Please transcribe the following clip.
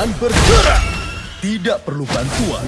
Bergerak! Tidak perlu bantuan.